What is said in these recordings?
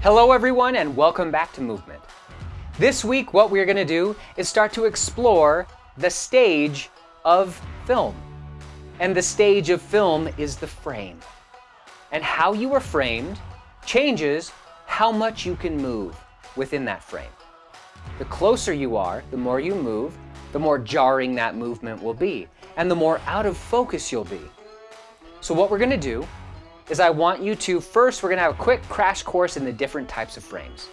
Hello everyone and welcome back to Movement. This week what we're going to do is start to explore the stage of film. And the stage of film is the frame. And how you are framed changes how much you can move within that frame. The closer you are, the more you move, the more jarring that movement will be, and the more out of focus you'll be. So what we're going to do is I want you to, first we're to have a quick crash course in the different types of frames.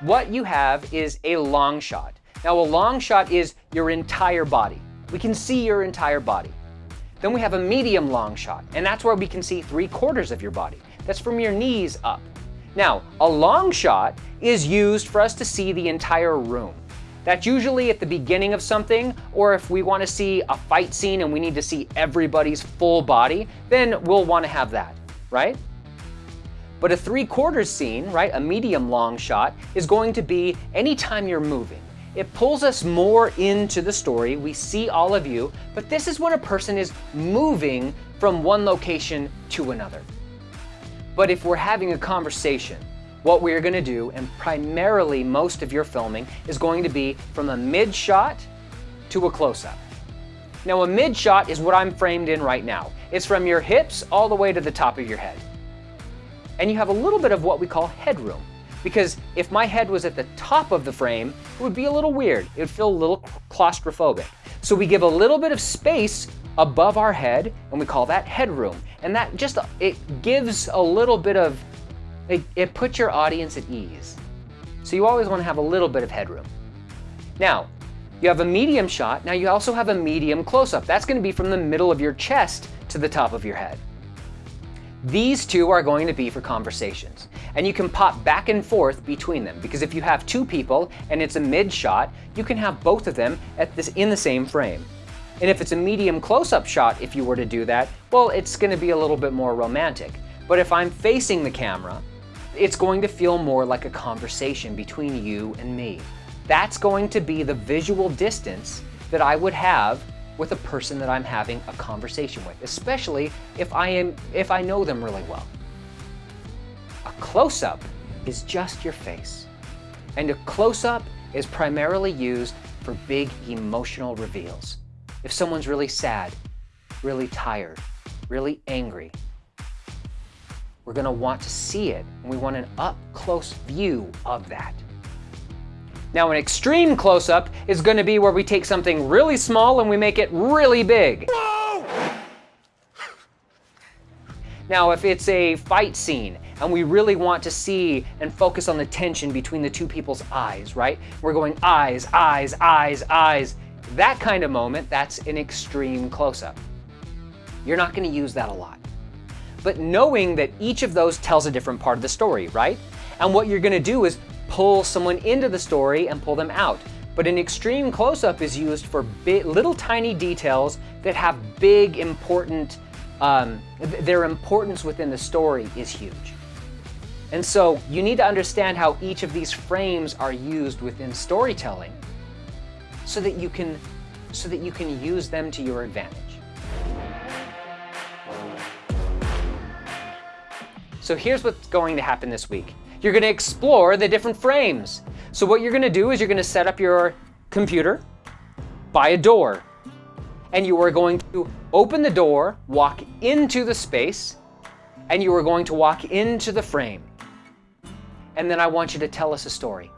What you have is a long shot. Now a long shot is your entire body. We can see your entire body. Then we have a medium long shot, and that's where we can see three quarters of your body. That's from your knees up. Now, a long shot is used for us to see the entire room. That's usually at the beginning of something, or if we want to see a fight scene and we need to see everybody's full body, then we'll want to have that, right? But a three quarters scene, right, a medium long shot, is going to be anytime you're moving. It pulls us more into the story. We see all of you, but this is when a person is moving from one location to another. But if we're having a conversation, what we're going to do, and primarily most of your filming, is going to be from a mid shot to a close-up. Now a mid shot is what I'm framed in right now. It's from your hips all the way to the top of your head. And you have a little bit of what we call headroom. Because if my head was at the top of the frame, it would be a little weird. It would feel a little claustrophobic. So we give a little bit of space above our head, and we call that headroom. And that just, it gives a little bit of it, it puts your audience at ease. So you always want to have a little bit of headroom. Now, you have a medium shot. Now you also have a medium close-up. That's going to be from the middle of your chest to the top of your head. These two are going to be for conversations. And you can pop back and forth between them because if you have two people and it's a mid shot, you can have both of them at this, in the same frame. And if it's a medium close-up shot, if you were to do that, well, it's going to be a little bit more romantic. But if I'm facing the camera, it's going to feel more like a conversation between you and me. That's going to be the visual distance that I would have with a person that I'm having a conversation with, especially if I, am, if I know them really well. A close-up is just your face. And a close-up is primarily used for big emotional reveals. If someone's really sad, really tired, really angry, we're going to want to see it, and we want an up-close view of that. Now an extreme close-up is going to be where we take something really small and we make it really big. Now if it's a fight scene and we really want to see and focus on the tension between the two people's eyes, right? We're going eyes, eyes, eyes, eyes. That kind of moment, that's an extreme close-up. You're not going to use that a lot but knowing that each of those tells a different part of the story, right? And what you're gonna do is pull someone into the story and pull them out. But an extreme close-up is used for little tiny details that have big important, um, their importance within the story is huge. And so you need to understand how each of these frames are used within storytelling so that you can, so that you can use them to your advantage. So here's what's going to happen this week. You're gonna explore the different frames. So what you're gonna do is you're gonna set up your computer by a door. And you are going to open the door, walk into the space, and you are going to walk into the frame. And then I want you to tell us a story.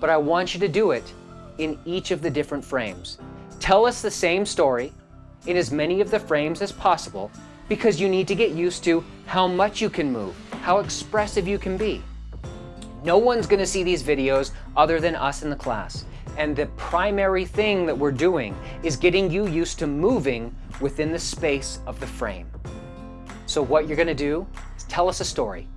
But I want you to do it in each of the different frames. Tell us the same story in as many of the frames as possible because you need to get used to how much you can move, how expressive you can be. No one's gonna see these videos other than us in the class. And the primary thing that we're doing is getting you used to moving within the space of the frame. So what you're gonna do is tell us a story.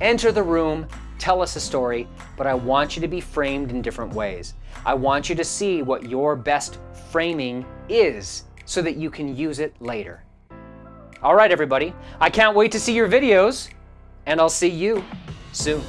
Enter the room, tell us a story, but I want you to be framed in different ways. I want you to see what your best framing is so that you can use it later. All right, everybody. I can't wait to see your videos, and I'll see you soon.